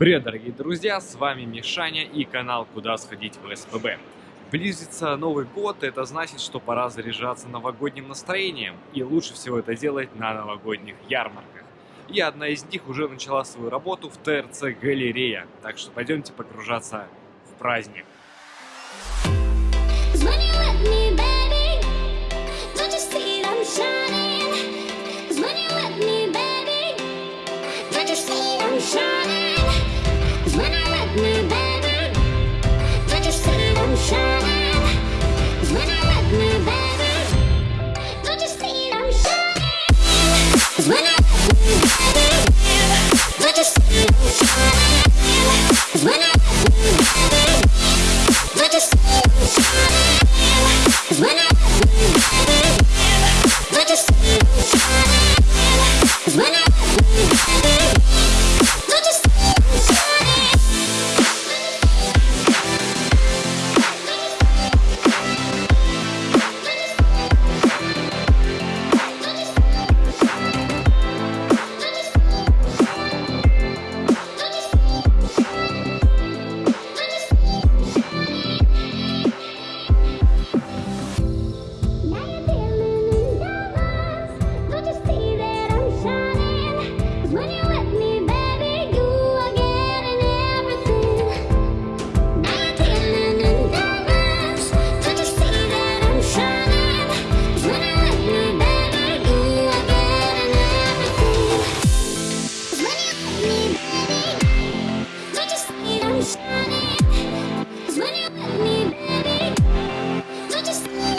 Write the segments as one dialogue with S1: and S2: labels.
S1: Привет, дорогие друзья, с вами Мишаня и канал Куда сходить в СПБ. Близится Новый год, это значит, что пора заряжаться новогодним настроением, и лучше всего это делать на новогодних ярмарках. И одна из них уже начала свою работу в ТРЦ Галерея, так что пойдемте погружаться в праздник.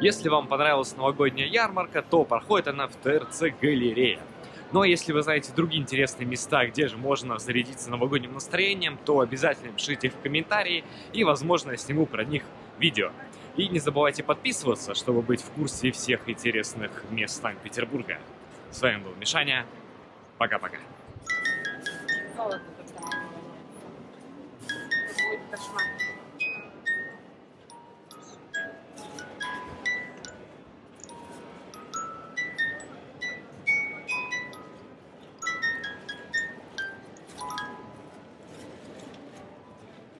S1: Если вам понравилась новогодняя ярмарка, то проходит она в ТРЦ Галерея. Ну а если вы знаете другие интересные места, где же можно зарядиться новогодним настроением, то обязательно пишите в комментарии, и, возможно, я сниму про них видео. И не забывайте подписываться, чтобы быть в курсе всех интересных мест Санкт-Петербурга. С вами был Мишаня. Пока-пока.
S2: Золото кошмар.